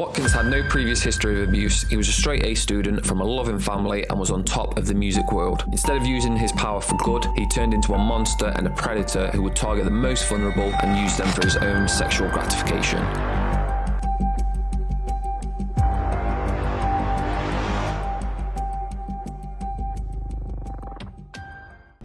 Watkins had no previous history of abuse. He was a straight A student from a loving family and was on top of the music world. Instead of using his power for good, he turned into a monster and a predator who would target the most vulnerable and use them for his own sexual gratification.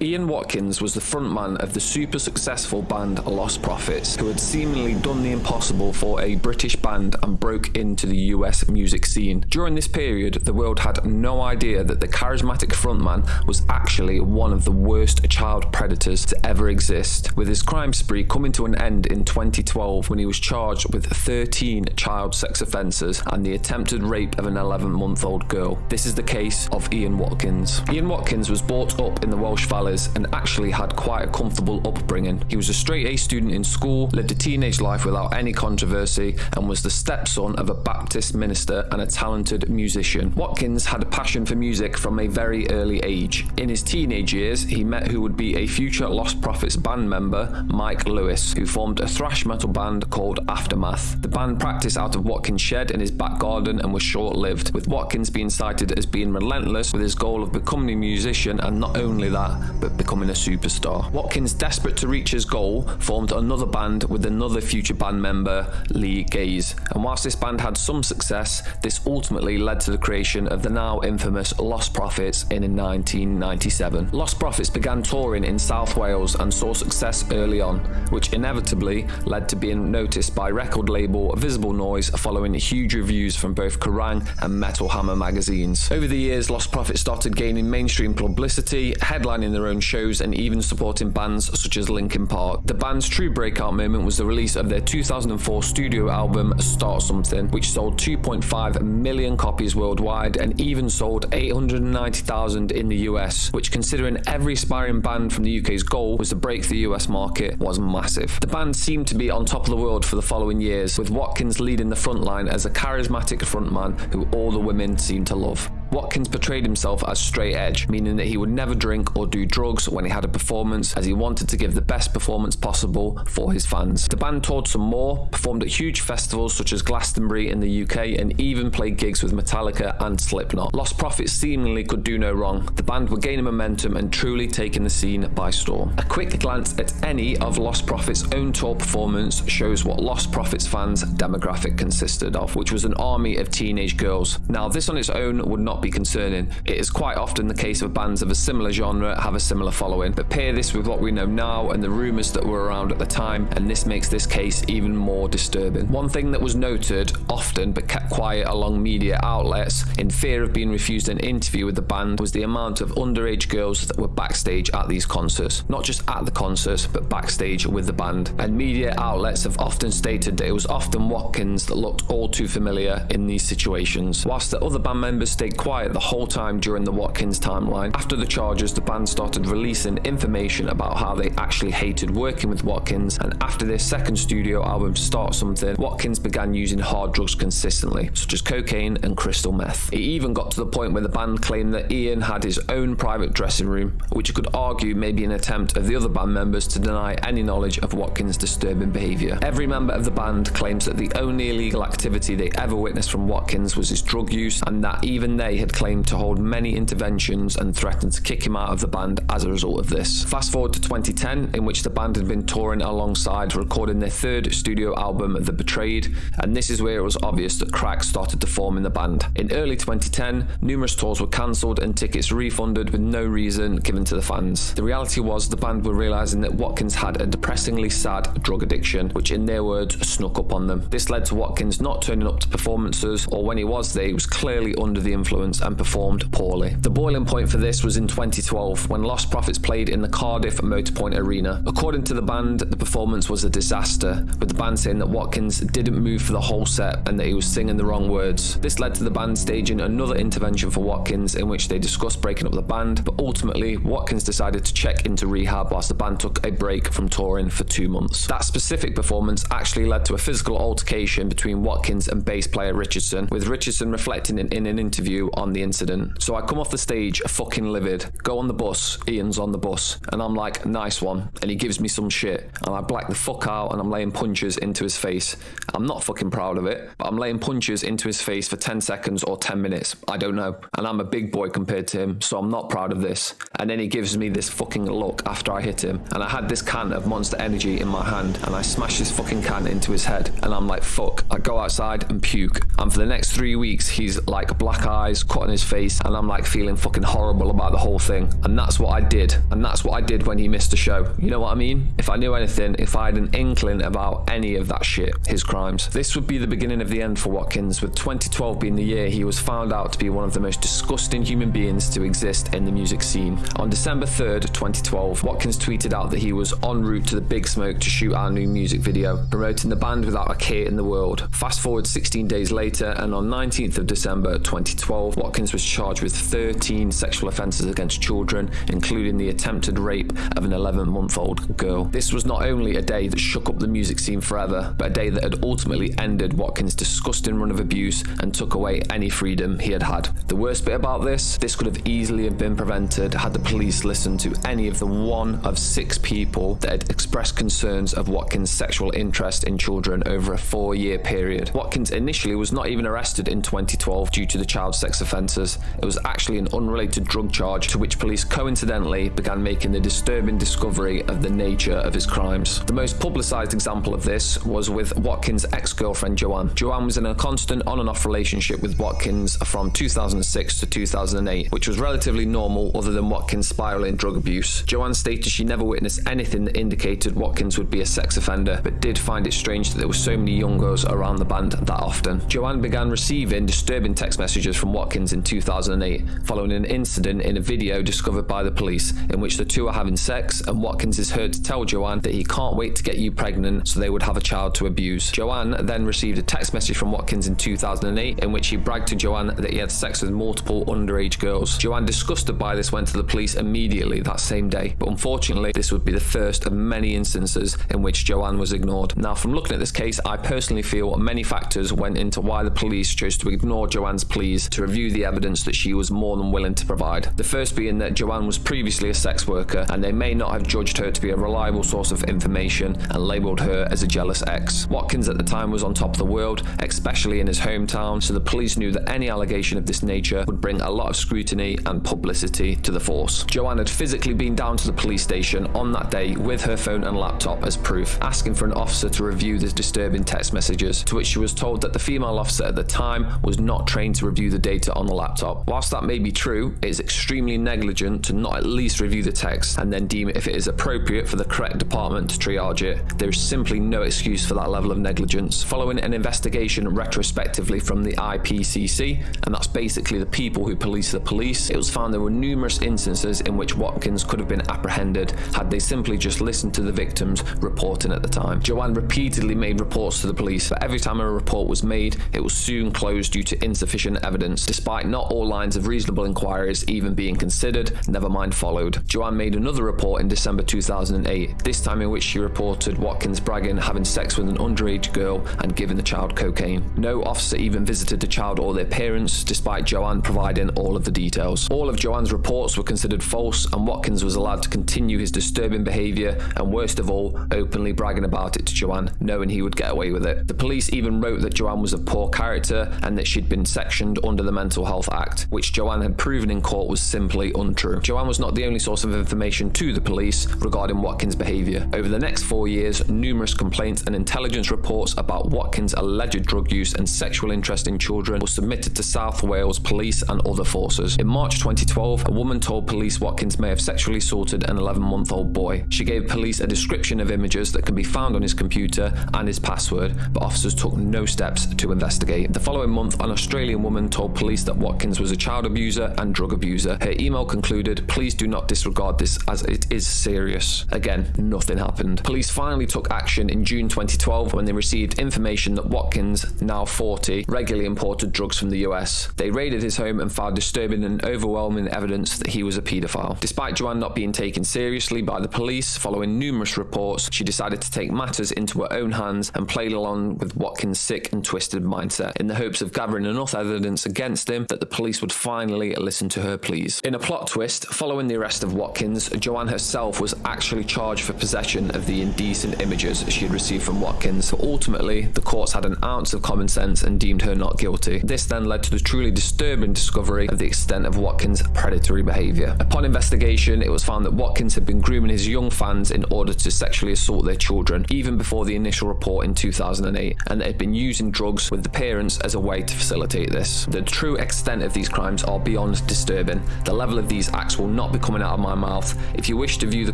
Ian Watkins was the frontman of the super successful band Lostprophets, who had seemingly done the impossible for a British band and broke into the US music scene. During this period, the world had no idea that the charismatic frontman was actually one of the worst child predators to ever exist, with his crime spree coming to an end in 2012 when he was charged with 13 child sex offences and the attempted rape of an 11 month old girl. This is the case of Ian Watkins. Ian Watkins was brought up in the Welsh Valley and actually had quite a comfortable upbringing. He was a straight A student in school, lived a teenage life without any controversy, and was the stepson of a Baptist minister and a talented musician. Watkins had a passion for music from a very early age. In his teenage years, he met who would be a future Lostprophets band member, Mike Lewis, who formed a thrash metal band called Aftermath. The band practiced out of Watkins' shed in his back garden and was short lived, with Watkins being cited as being relentless with his goal of becoming a musician and not only that, but becoming a superstar. Watkins, desperate to reach his goal, formed another band with another future band member, Lee Gaze. And whilst this band had some success, this ultimately led to the creation of the now infamous Lostprophets in 1997. Lostprophets began touring in South Wales and saw success early on, which inevitably led to being noticed by record label Visible Noise following huge reviews from both Kerrang and Metal Hammer magazines. Over the years, Lostprophets started gaining mainstream publicity, headlining their own shows and even supporting bands such as Linkin Park. The band's true breakout moment was the release of their 2004 studio album Start Something, which sold 2.5 million copies worldwide and even sold 890,000 in the US, which considering every aspiring band from the UK's goal was to break the US market was massive. The band seemed to be on top of the world for the following years, with Watkins leading the front line as a charismatic frontman who all the women seemed to love. Watkins portrayed himself as straight edge, meaning that he would never drink or do drugs when he had a performance, as he wanted to give the best performance possible for his fans. The band toured some more, performed at huge festivals such as Glastonbury in the UK, and even played gigs with Metallica and Slipknot. Lostprophets seemingly could do no wrong. The band were gaining momentum and truly taking the scene by storm. A quick glance at any of Lostprophets' own tour performance shows what Lostprophets fans' demographic consisted of, which was an army of teenage girls. Now, this on its own would not be concerning. It is quite often the case of bands of a similar genre have a similar following, but pair this with what we know now and the rumours that were around at the time, and this makes this case even more disturbing. One thing that was noted often but kept quiet along media outlets in fear of being refused an interview with the band was the amount of underage girls that were backstage at these concerts. Not just at the concerts, but backstage with the band. And media outlets have often stated that it was often Watkins that looked all too familiar in these situations, whilst the other band members stayed quiet the whole time during the Watkins timeline. After the charges, the band started releasing information about how they actually hated working with Watkins, and after their second studio album, Start Something, Watkins began using hard drugs consistently, such as cocaine and crystal meth. It even got to the point where the band claimed that Ian had his own private dressing room, which you could argue may be an attempt of the other band members to deny any knowledge of Watkins' disturbing behaviour. Every member of the band claims that the only illegal activity they ever witnessed from Watkins was his drug use, and that even they had claimed to hold many interventions and threatened to kick him out of the band as a result of this. Fast forward to 2010, in which the band had been touring alongside, recording their third studio album, The Betrayed, and this is where it was obvious that cracks started to form in the band. In early 2010, numerous tours were cancelled and tickets refunded with no reason given to the fans. The reality was the band were realising that Watkins had a depressingly sad drug addiction, which in their words snuck up on them. This led to Watkins not turning up to performances, or when he was there, he was clearly under the influence and performed poorly. The boiling point for this was in 2012 when Lostprophets played in the Cardiff Motorpoint Arena. According to the band, the performance was a disaster, with the band saying that Watkins didn't move for the whole set and that he was singing the wrong words. This led to the band staging another intervention for Watkins in which they discussed breaking up the band, but ultimately Watkins decided to check into rehab whilst the band took a break from touring for two months. That specific performance actually led to a physical altercation between Watkins and bass player Richardson, with Richardson reflecting in, in an interview on the incident. So I come off the stage fucking livid, go on the bus, Ian's on the bus, and I'm like, nice one. And he gives me some shit, and I black the fuck out and I'm laying punches into his face. I'm not fucking proud of it, but I'm laying punches into his face for 10 seconds or 10 minutes. I don't know. And I'm a big boy compared to him, so I'm not proud of this. And then he gives me this fucking look after I hit him, and I had this can of Monster Energy in my hand, and I smash this fucking can into his head, and I'm like, fuck. I go outside and puke. And for the next three weeks, he's like black eyes, cut on his face, and I'm like feeling fucking horrible about the whole thing. And that's what I did. And that's what I did when he missed the show. You know what I mean? If I knew anything, if I had an inkling about any of that shit, his crimes. This would be the beginning of the end for Watkins, with 2012 being the year he was found out to be one of the most disgusting human beings to exist in the music scene. On December 3rd, 2012, Watkins tweeted out that he was en route to the Big Smoke to shoot our new music video, promoting the band without a care in the world. Fast forward 16 days later, and on 19th of December 2012, Watkins was charged with 13 sexual offences against children, including the attempted rape of an 11 month old girl. This was not only a day that shook up the music scene forever, but a day that had ultimately ended Watkins' disgusting run of abuse and took away any freedom he had had. The worst bit about this, this could have easily have been prevented had the police listened to any of the one of six people that had expressed concerns of Watkins' sexual interest in children over a four year period. Watkins initially was not even arrested in 2012 due to the child sex offences. It was actually an unrelated drug charge to which police coincidentally began making the disturbing discovery of the nature of his crimes. The most publicised example of this was with Watkins' ex girlfriend Joanne. Joanne was in a constant on and off relationship with Watkins from 2006 to 2008, which was relatively normal other than Watkins' spiraling drug abuse. Joanne stated she never witnessed anything that indicated Watkins would be a sex offender, but did find it strange that there were so many young girls around the band that often. Joanne began receiving disturbing text messages from Watkins in 2008, following an incident in a video discovered by the police in which the two are having sex, and Watkins is heard to tell Joanne that he can't wait to get you pregnant so they would have a child to abuse. Joanne then received a text message from Watkins in 2008 in which he bragged to Joanne that he had sex with multiple underage girls. Joanne, disgusted by this, went to the police immediately that same day, but unfortunately, this would be the first of many instances in which Joanne was ignored. Now, from looking at this case, I personally feel many factors went into why the police chose to ignore Joanne's pleas to review the evidence that she was more than willing to provide. The first being that Joanne was previously a sex worker and they may not have judged her to be a reliable source of information and labelled her as a jealous ex. Watkins at the time was on top of the world, especially in his hometown, so the police knew that any allegation of this nature would bring a lot of scrutiny and publicity to the force. Joanne had physically been down to the police station on that day with her phone and laptop as proof, asking for an officer to review the disturbing text messages, to which she was told that the female officer at the time was not trained to review the data on the laptop. Whilst that may be true, it is extremely negligent to not at least review the text and then deem if it is appropriate for the correct department to triage it. There is simply no excuse for that level of negligence. Following an investigation retrospectively from the IPCC, and that's basically the people who police the police, it was found there were numerous instances in which Watkins could have been apprehended had they simply just listened to the victims reporting at the time. Joanne repeatedly made reports to the police, but every time a report was made, it was soon closed due to insufficient evidence, despite not all lines of reasonable inquiries even being considered, never mind followed. Joanne made another report in December 2008, this time in which she reported Watkins bragging having sex with an underage girl and giving the child cocaine. No officer even visited the child or their parents, despite Joanne providing all of the details. All of Joanne's reports were considered false, and Watkins was allowed to continue his disturbing behaviour, and worst of all, openly bragging about it to Joanne, knowing he would get away with it. The police even wrote that Joanne was of poor character and that she'd been sectioned under the Mental Health Act, which Joanne had proven in court was simply untrue. Joanne was not the only source of information to the police regarding Watkins' behaviour. Over the next four years, numerous complaints and intelligence reports about Watkins' alleged drug use and sexual interest in children were submitted to South Wales police and other forces. In March 2012, a woman told police Watkins may have sexually assaulted an 11 month old boy. She gave police a description of images that can be found on his computer and his password, but officers took no steps to investigate. The following month, an Australian woman told police that Watkins was a child abuser and drug abuser. Her email concluded, Please do not disregard this as it is serious. Again, nothing happened. Police finally took action in June 2012 when they received information that Watkins, now 40, regularly imported drugs from the US. They raided his home and found disturbing and overwhelming evidence that he was a paedophile. Despite Joanne not being taken seriously by the police, following numerous reports, she decided to take matters into her own hands and played along with Watkins' sick and twisted mindset in the hopes of gathering enough evidence against against him that the police would finally listen to her pleas. In a plot twist, following the arrest of Watkins, Joanne herself was actually charged for possession of the indecent images she had received from Watkins, but ultimately the courts had an ounce of common sense and deemed her not guilty. This then led to the truly disturbing discovery of the extent of Watkins' predatory behaviour. Upon investigation, it was found that Watkins had been grooming his young fans in order to sexually assault their children, even before the initial report in 2008, and they had been using drugs with the parents as a way to facilitate this. The true extent of these crimes are beyond disturbing. The level of these acts will not be coming out of my mouth. If you wish to view the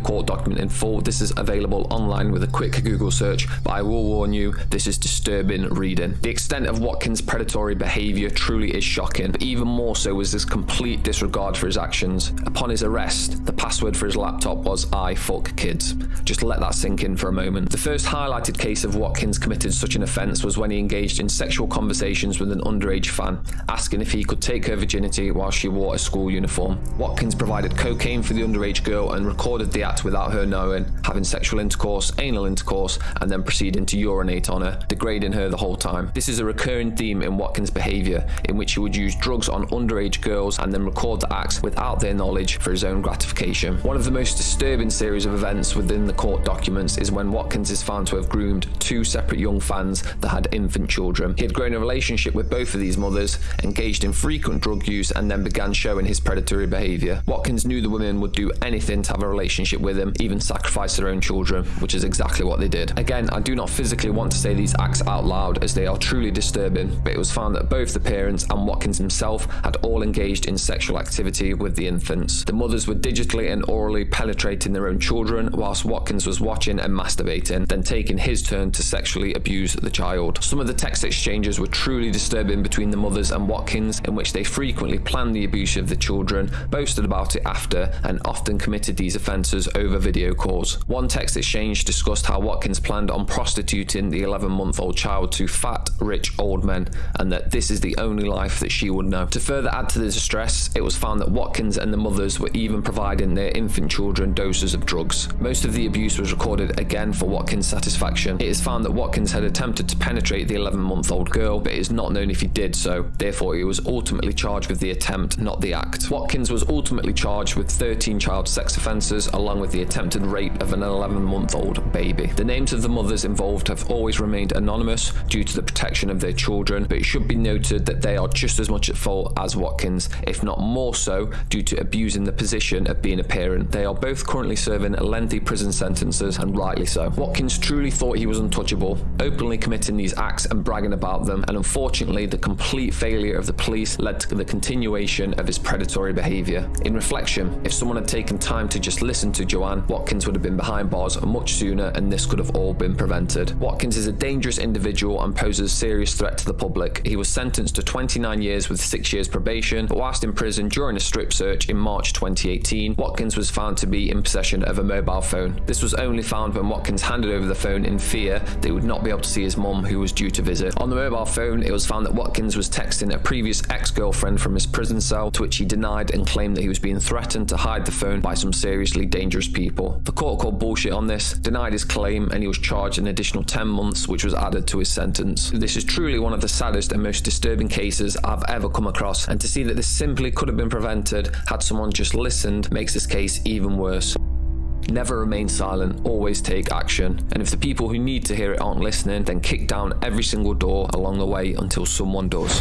court document in full, this is available online with a quick Google search, but I will warn you, this is disturbing reading. The extent of Watkins' predatory behaviour truly is shocking, but even more so was his complete disregard for his actions. Upon his arrest, the password for his laptop was I fuck kids. Just let that sink in for a moment. The first highlighted case of Watkins committed such an offence was when he engaged in sexual conversations with an underage fan, asking if he could take her virginity while she wore a school uniform. Watkins provided cocaine for the underage girl and recorded the act without her knowing, having sexual intercourse, anal intercourse, and then proceeding to urinate on her, degrading her the whole time. This is a recurring theme in Watkins' behaviour, in which he would use drugs on underage girls and then record the acts without their knowledge for his own gratification. One of the most disturbing series of events within the court documents is when Watkins is found to have groomed two separate young fans that had infant children. He had grown a relationship with both of these mothers, engaged in frequent drug use, and then began showing his predatory behaviour. Watkins knew the women would do anything to have a relationship with him, even sacrifice their own children, which is exactly what they did. Again, I do not physically want to say these acts out loud as they are truly disturbing, but it was found that both the parents and Watkins himself had all engaged in sexual activity with the infants. The mothers were digitally and orally penetrating their own children, whilst Watkins was watching and masturbating, then taking his turn to sexually abuse the child. Some of the text exchanges were truly disturbing between the mothers and Watkins, in which they frequently planned the abuse of the children, boasted about it after, and often committed these offences over video calls. One text exchange discussed how Watkins planned on prostituting the 11 month old child to fat, rich old men, and that this is the only life that she would know. To further add to the distress, it was found that Watkins and the mothers were even providing their infant children doses of drugs. Most of the abuse was recorded again for Watkins' satisfaction. It is found that Watkins had attempted to penetrate the 11 month old girl, but it is not known if he did so. Therefore, he was ultimately charged with the attempt, not the act. Watkins was ultimately charged with 13 child sex offences, along with the attempted rape of an 11 month old baby. The names of the mothers involved have always remained anonymous due to the protection of their children, but it should be noted that they are just as much at fault as Watkins, if not more so, due to abusing the position of being They are both currently serving lengthy prison sentences, and rightly so. Watkins truly thought he was untouchable, openly committing these acts and bragging about them, and unfortunately, the complete failure of the police led to the continuation of his predatory behaviour. In reflection, if someone had taken time to just listen to Joanne, Watkins would have been behind bars much sooner, and this could have all been prevented. Watkins is a dangerous individual and poses a serious threat to the public. He was sentenced to 29 years with 6 years probation, but whilst in prison during a strip search in March 2018, Watkins was found to be in possession of a mobile phone. This was only found when Watkins handed over the phone in fear that he would not be able to see his mum who was due to visit. On the mobile phone, it was found that Watkins was texting a previous ex-girlfriend from his prison cell, to which he denied and claimed that he was being threatened to hide the phone by some seriously dangerous people. The court called bullshit on this, denied his claim, and he was charged an additional 10 months, which was added to his sentence. This is truly one of the saddest and most disturbing cases I've ever come across, and to see that this simply could have been prevented had someone just listened makes this case even worse. Never remain silent, always take action. And if the people who need to hear it aren't listening, then kick down every single door along the way until someone does.